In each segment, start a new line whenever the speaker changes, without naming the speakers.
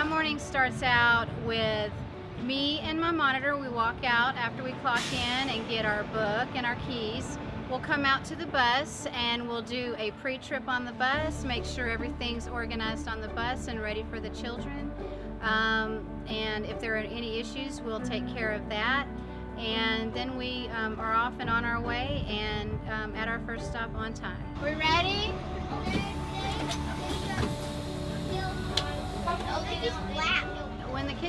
my morning starts out with me and my monitor. We walk out after we clock in and get our book and our keys. We'll come out to the bus and we'll do a pre-trip on the bus, make sure everything's organized on the bus and ready for the children. Um, and if there are any issues, we'll take care of that. And then we um, are off and on our way and um, at our first stop on time. We ready?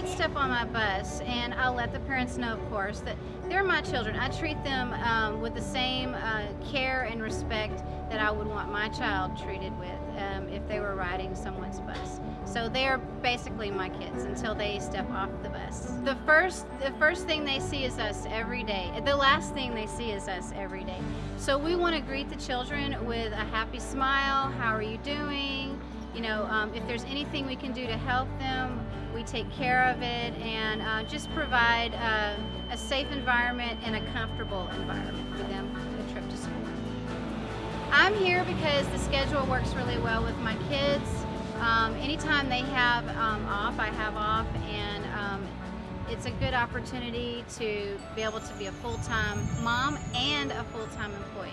Kids step on my bus, and I'll let the parents know, of course, that they're my children. I treat them um, with the same uh, care and respect that I would want my child treated with um, if they were riding someone's bus. So they're basically my kids until they step off the bus. The first, the first thing they see is us every day. The last thing they see is us every day. So we want to greet the children with a happy smile. How are you doing? You know, um, if there's anything we can do to help them, we take care of it and uh, just provide uh, a safe environment and a comfortable environment for them a trip to school. I'm here because the schedule works really well with my kids. Um, anytime they have um, off, I have off and um, it's a good opportunity to be able to be a full-time mom and a full-time employee.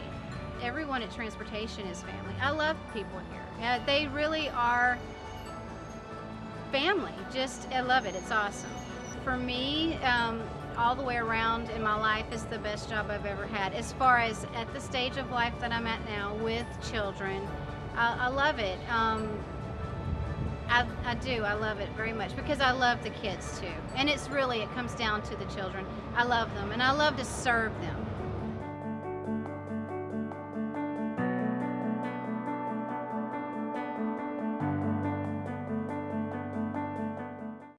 Everyone at Transportation is family. I love people here. They really are family. Just, I love it. It's awesome. For me, um, all the way around in my life is the best job I've ever had. As far as at the stage of life that I'm at now with children, I, I love it. Um, I, I, do. I love it very much because I love the kids too. And it's really, it comes down to the children. I love them and I love to serve them.